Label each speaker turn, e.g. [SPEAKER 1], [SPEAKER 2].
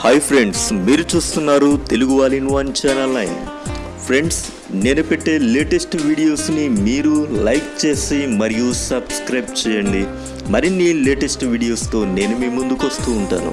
[SPEAKER 1] Hi friends మీరు చూస్తున్నారు Telugu wall in one channel nine. Friends నేను పెట్టే లేటెస్ట్ వీడియోస్ని మీరు లైక్ చేసి మరియు సబ్స్క్రైబ్ చేయండి. మరిన్ని లేటెస్ట్ వీడియోస్తో నేను మీ ముందుకు వస్తూ ఉంటాను.